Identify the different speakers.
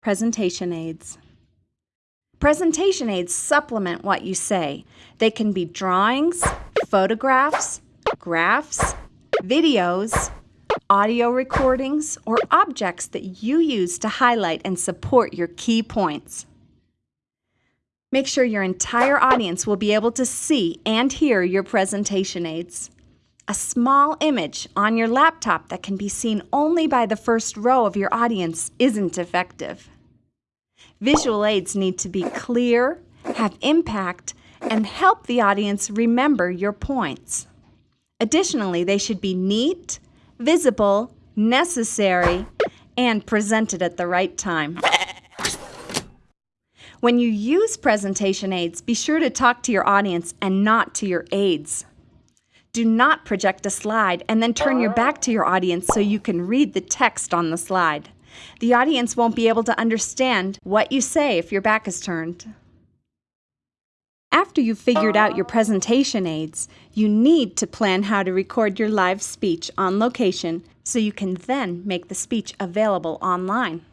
Speaker 1: Presentation aids. Presentation aids supplement what you say. They can be drawings, photographs, graphs, videos, audio recordings, or objects that you use to highlight and support your key points. Make sure your entire audience will be able to see and hear your presentation aids. A small image on your laptop that can be seen only by the first row of your audience isn't effective. Visual aids need to be clear, have impact, and help the audience remember your points. Additionally, they should be neat, visible, necessary, and presented at the right time. When you use presentation aids, be sure to talk to your audience and not to your aids. Do not project a slide and then turn your back to your audience so you can read the text on the slide. The audience won't be able to understand what you say if your back is turned. After you've figured out your presentation aids, you need to plan how to record your live speech on location so you can then make the speech available online.